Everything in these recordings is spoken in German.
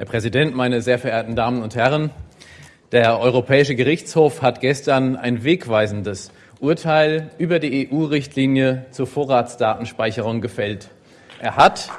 Herr Präsident, meine sehr verehrten Damen und Herren! Der Europäische Gerichtshof hat gestern ein wegweisendes Urteil über die EU-Richtlinie zur Vorratsdatenspeicherung gefällt. Er hat,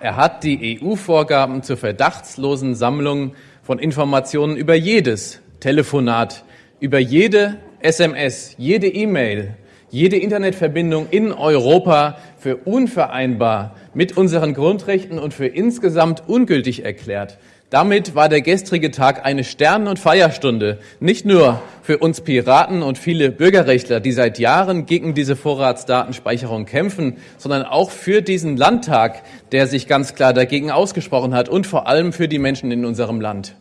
er hat die EU-Vorgaben zur verdachtslosen Sammlung von Informationen über jedes Telefonat, über jede SMS, jede E-Mail, jede Internetverbindung in Europa für unvereinbar mit unseren Grundrechten und für insgesamt ungültig erklärt. Damit war der gestrige Tag eine Stern- und Feierstunde, nicht nur für uns Piraten und viele Bürgerrechtler, die seit Jahren gegen diese Vorratsdatenspeicherung kämpfen, sondern auch für diesen Landtag, der sich ganz klar dagegen ausgesprochen hat und vor allem für die Menschen in unserem Land.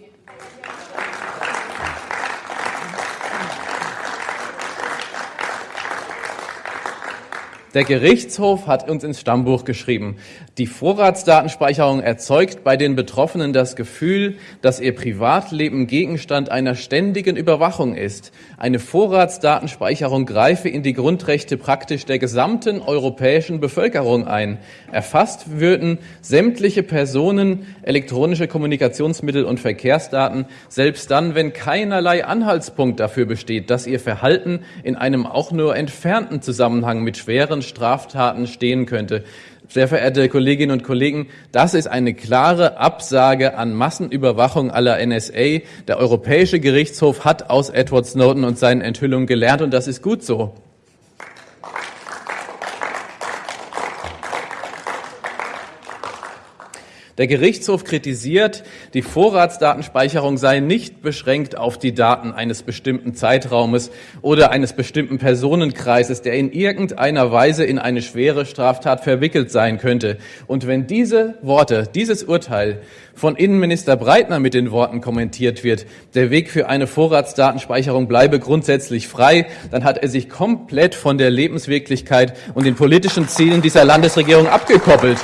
Der Gerichtshof hat uns ins Stammbuch geschrieben, die Vorratsdatenspeicherung erzeugt bei den Betroffenen das Gefühl, dass ihr Privatleben Gegenstand einer ständigen Überwachung ist. Eine Vorratsdatenspeicherung greife in die Grundrechte praktisch der gesamten europäischen Bevölkerung ein. Erfasst würden sämtliche Personen, elektronische Kommunikationsmittel und Verkehrsdaten, selbst dann, wenn keinerlei Anhaltspunkt dafür besteht, dass ihr Verhalten in einem auch nur entfernten Zusammenhang mit schweren Straftaten stehen könnte. Sehr verehrte Kolleginnen und Kollegen, das ist eine klare Absage an Massenüberwachung aller NSA. Der Europäische Gerichtshof hat aus Edward Snowden und seinen Enthüllungen gelernt und das ist gut so. Der Gerichtshof kritisiert, die Vorratsdatenspeicherung sei nicht beschränkt auf die Daten eines bestimmten Zeitraumes oder eines bestimmten Personenkreises, der in irgendeiner Weise in eine schwere Straftat verwickelt sein könnte. Und wenn diese Worte, dieses Urteil von Innenminister Breitner mit den Worten kommentiert wird, der Weg für eine Vorratsdatenspeicherung bleibe grundsätzlich frei, dann hat er sich komplett von der Lebenswirklichkeit und den politischen Zielen dieser Landesregierung abgekoppelt.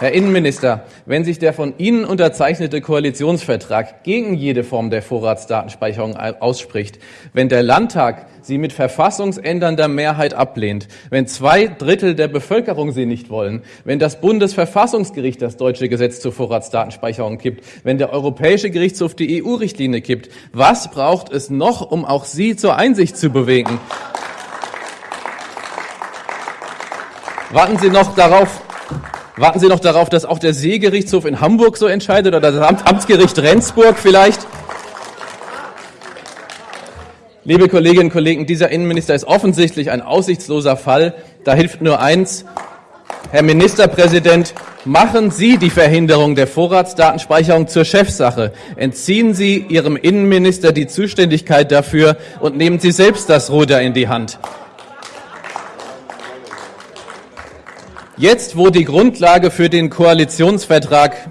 Herr Innenminister, wenn sich der von Ihnen unterzeichnete Koalitionsvertrag gegen jede Form der Vorratsdatenspeicherung ausspricht, wenn der Landtag sie mit verfassungsändernder Mehrheit ablehnt, wenn zwei Drittel der Bevölkerung sie nicht wollen, wenn das Bundesverfassungsgericht das deutsche Gesetz zur Vorratsdatenspeicherung kippt, wenn der Europäische Gerichtshof die EU-Richtlinie kippt, was braucht es noch, um auch Sie zur Einsicht zu bewegen? Warten Sie noch darauf, Warten Sie noch darauf, dass auch der Seegerichtshof in Hamburg so entscheidet oder das Amtsgericht Rendsburg vielleicht? Liebe Kolleginnen und Kollegen, dieser Innenminister ist offensichtlich ein aussichtsloser Fall. Da hilft nur eins. Herr Ministerpräsident, machen Sie die Verhinderung der Vorratsdatenspeicherung zur Chefsache. Entziehen Sie Ihrem Innenminister die Zuständigkeit dafür und nehmen Sie selbst das Ruder in die Hand. Jetzt, wo die Grundlage für den Koalitionsvertrag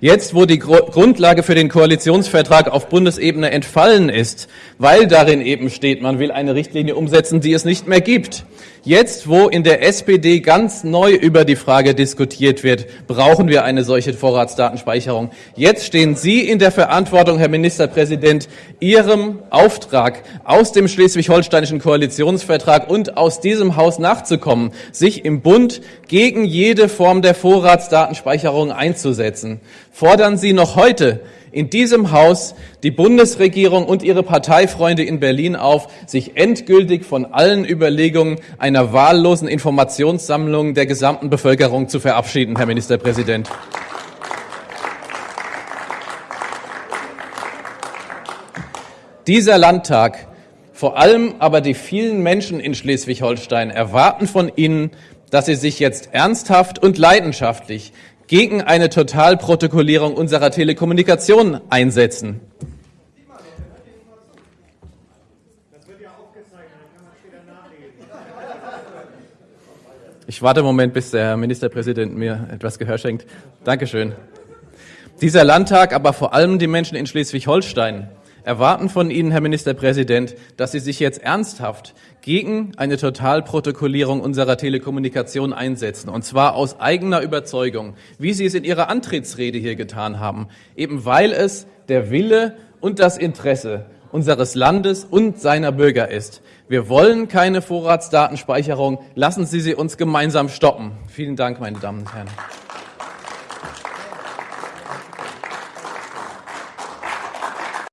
Jetzt, wo die Grundlage für den Koalitionsvertrag auf Bundesebene entfallen ist, weil darin eben steht, man will eine Richtlinie umsetzen, die es nicht mehr gibt, Jetzt, wo in der SPD ganz neu über die Frage diskutiert wird, brauchen wir eine solche Vorratsdatenspeicherung. Jetzt stehen Sie in der Verantwortung, Herr Ministerpräsident, Ihrem Auftrag aus dem schleswig-holsteinischen Koalitionsvertrag und aus diesem Haus nachzukommen, sich im Bund gegen jede Form der Vorratsdatenspeicherung einzusetzen. Fordern Sie noch heute in diesem Haus die Bundesregierung und ihre Parteifreunde in Berlin auf, sich endgültig von allen Überlegungen einer wahllosen Informationssammlung der gesamten Bevölkerung zu verabschieden, Herr Ministerpräsident. Dieser Landtag, vor allem aber die vielen Menschen in Schleswig-Holstein erwarten von Ihnen, dass Sie sich jetzt ernsthaft und leidenschaftlich gegen eine Totalprotokollierung unserer Telekommunikation einsetzen. Ich warte einen Moment, bis der Ministerpräsident mir etwas Gehör schenkt. Dankeschön. Dieser Landtag, aber vor allem die Menschen in Schleswig-Holstein erwarten von Ihnen, Herr Ministerpräsident, dass Sie sich jetzt ernsthaft gegen eine Totalprotokollierung unserer Telekommunikation einsetzen, und zwar aus eigener Überzeugung, wie Sie es in Ihrer Antrittsrede hier getan haben, eben weil es der Wille und das Interesse unseres Landes und seiner Bürger ist. Wir wollen keine Vorratsdatenspeicherung. Lassen Sie sie uns gemeinsam stoppen. Vielen Dank, meine Damen und Herren.